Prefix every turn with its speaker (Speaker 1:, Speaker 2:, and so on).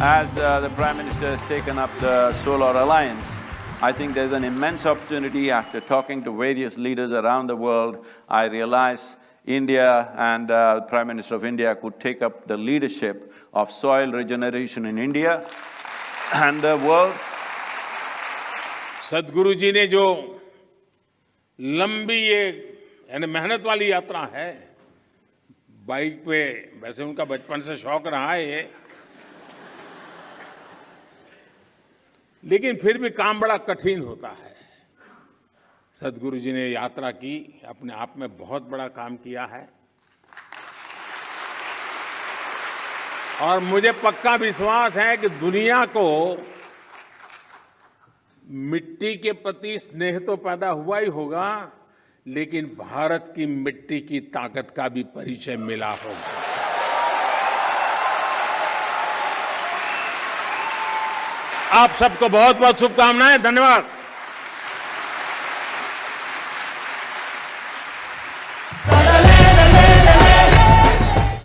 Speaker 1: as uh, the Prime Minister has taken up the Solar Alliance, I think there's an immense opportunity after talking to various leaders around the world, I realize India and uh, Prime Minister of India could take up the leadership of soil regeneration in India and the world.
Speaker 2: सदगुरु जी ने जो लंबी ये यानी मेहनत वाली यात्रा है बाइक पे वैसे उनका बचपन से शौक रहा है ये लेकिन फिर भी काम बड़ा कठिन होता है। सदगुरु जी ने यात्रा की, अपने आप में बहुत बड़ा काम किया है। और मुझे पक्का विश्वास है कि दुनिया को मिट्टी के प्रति स्नेह तो पैदा हुआ ही होगा, लेकिन भारत की मिट्टी की ताकत का भी परिचय मिला होगा। आप सबको बहुत बहुत शुभकामनाएँ धन्यवाद।